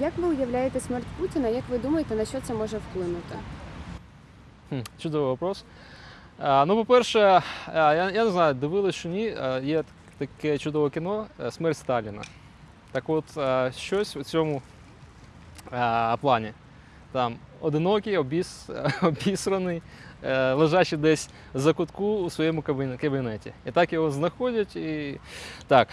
Як ви уявляєте смерть Путіна? Як ви думаєте, на що це може вплинути? Чудовий вопрос. Ну, по-перше, я, я не знаю, дивились чи ні, є таке чудове кіно е, Смерть Сталіна. Так от, щось у цьому плані. Там одинокий, обіс, обісраний, е, лежачий десь за кутку у своєму кабінеті. І так його знаходять. І... Так,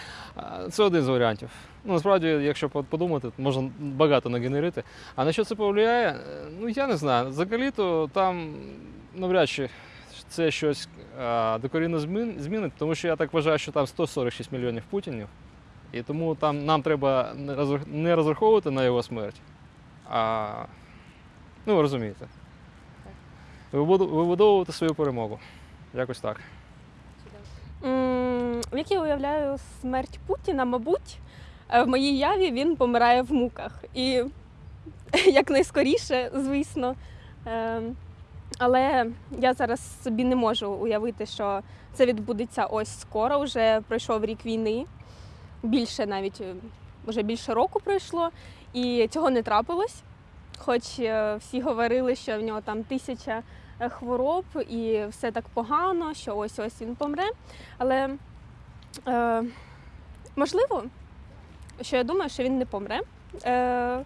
це один з варіантів. Ну, насправді, якщо по- подумати, можна багато нагенерити. А на що це повлияє? Е, Ну, я не знаю. Взагалі-то там навряд чи це щось докорінно змінить, тому що я так вважаю, що там 146 мільйонів путінів. І тому там нам треба не розраховувати на його смерть, а ну, розумієте. Вибудовувати свою перемогу. Якось так. Як я уявляю смерть Путіна, мабуть, е, в моїй яві він помирає в муках. І якнайскоріше, звісно. Е, Але я зараз собі не можу уявити, що це відбудеться ось скоро. Вже пройшов рік війни, більше навіть е, вже більше року пройшло, і цього не трапилось. Хоч е, всі говорили, що в нього там тисяча е, хвороб і все так погано, що ось ось він помре. Але е, можливо, що я думаю, що він не помре е,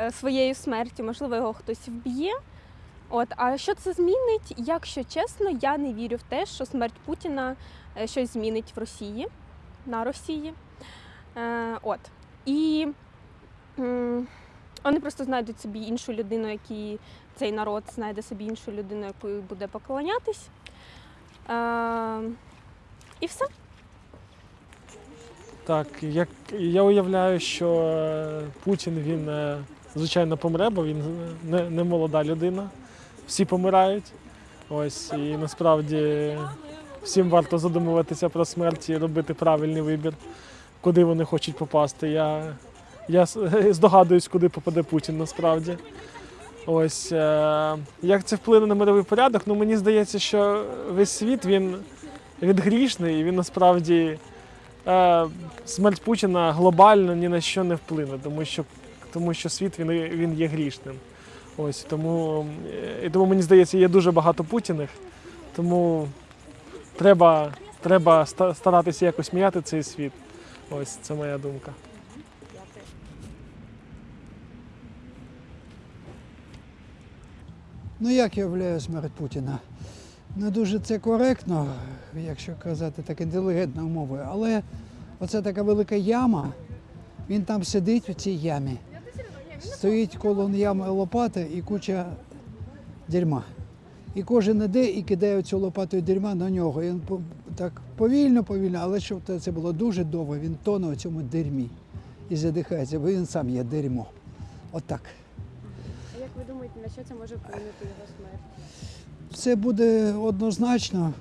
е, своєю смертю, можливо, його хтось вб'є. От, а що це змінить? Якщо чесно, я не вірю в те, що смерть Путіна щось змінить в Росії, на Росії. Е, от. І вони просто знайдуть собі іншу людину, який цей народ знайде собі іншу людину, якою буде поклонятись. Е, і все. Так, як я уявляю, що е, Путін він е, звичайно помре, бо він е, не, не молода людина. Всі помирають. Ось і насправді всім варто задумуватися про смерть і робити правильний вибір, куди вони хочуть попасти. Я, я здогадуюсь, куди попаде Путін насправді. Ось е, як це вплине на мировий порядок? Ну мені здається, що весь світ він, він грішний і він насправді е, смерть Путіна глобально ні на що не вплине, тому що, тому що світ він, він є грішним. Ось тому, е, і тому мені здається, є дуже багато Путіних, тому треба, треба старатися якось міняти цей світ. Ось це моя думка. Ну, як я уявляю смерть Путіна? Не дуже це коректно, якщо казати так інтелігентною мовою, але оце така велика яма, він там сидить в цій ямі. Стоїть коло ями лопата і куча дерьма. І кожен іде і кидає цю лопатою дерьма на нього. І він так повільно, повільно, але щоб це- було дуже довго, він тоне у цьому дерьмі і задихається, бо він сам є дерьмо. Отак. А як ви думаєте, на що це може вплинути його смерть? Це буде однозначно,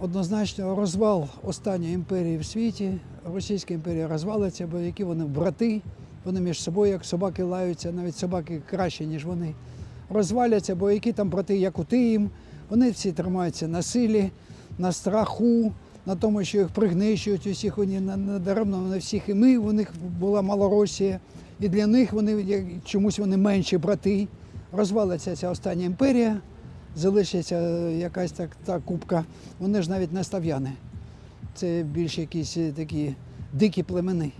однозначно розвал останньої імперії в світі. Російська імперія розвалиться, бо які вони брати, вони між собою, як собаки лаються, навіть собаки краще, ніж вони. Розваляться, бо які там брати, як у їм, вони всі тримаються на силі, на страху, на тому, що їх пригнищують усіх, вони на- надаремно на всіх і ми, у них була Малоросія, і для них вони чомусь вони менші брати. Розвалиться ця остання імперія залишиться якась так та кубка. Вони ж навіть не став'яни. Це більш якісь е, такі дикі племени.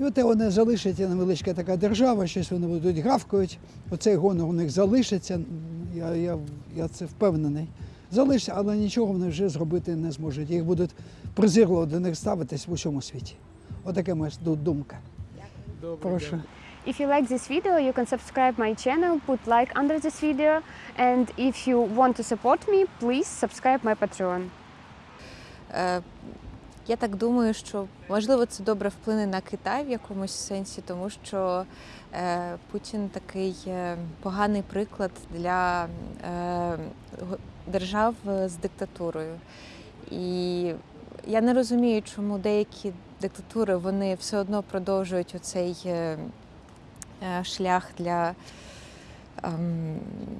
І от вони залишиться невеличка така держава, щось вони будуть гавкають. Оцей гонор у них залишиться. Я, я, я це впевнений. Залишиться, але нічого вони вже зробити не зможуть. Їх будуть призирливо до них ставитись в усьому світі. Отака моя ду- думка. Прошу. If you like this video, you can subscribe my channel, put like under this video, and if you want to support me, please subscribe my Patreon. Е, Я так думаю, що можливо це добре вплине на Китай в якомусь сенсі, тому що е, Путін такий е, поганий приклад для е, держав з диктатурою. І я не розумію, чому деякі диктатури вони все одно продовжують оцей е, е, шлях для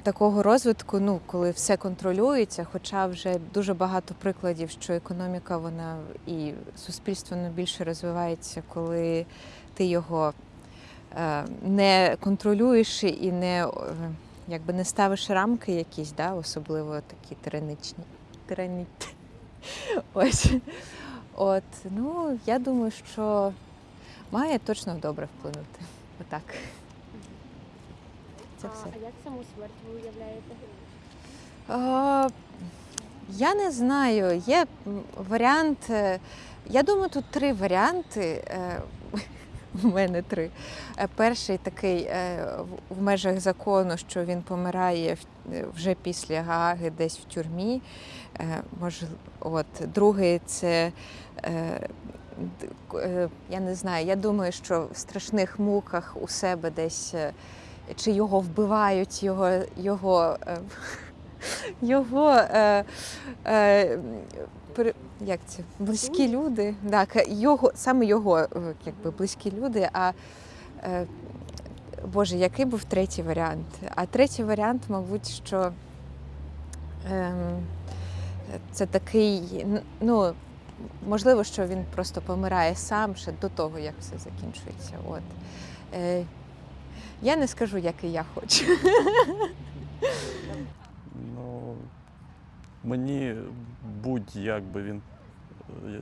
такого розвитку, ну, коли все контролюється, хоча вже дуже багато прикладів, що економіка вона і суспільство воно більше розвивається, коли ти його е, не контролюєш і не, е, якби не ставиш рамки якісь, да, особливо такі тираничні. Тирані... Ось. От, ну, я думаю, що має точно добре вплинути. Отак. Це все. А як саму смерть ви уявляєте? Я не знаю. Є варіант. е, Я думаю, тут три варіанти. е, У мене три. Е, Перший такий в- межах закону, що він помирає вже після Гааги, десь в тюрмі. От. Другий це. Я не знаю, я думаю, що в страшних муках у себе десь чи його вбивають, його, його е, його е, е, як це, близькі люди. Так, його, саме його е, якби, близькі люди. А е, Боже, який був третій варіант? А третій варіант, мабуть, що ем, це такий, ну, можливо, що він просто помирає сам ще до того, як все закінчується. От. Е, я не скажу, який я хочу. Ну, мені будь-як би він,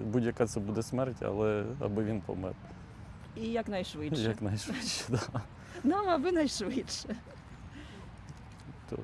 будь-яка це буде смерть, але аби він помер. І якнайшвидше. Якнайшвидше. Да. Нам аби найшвидше. То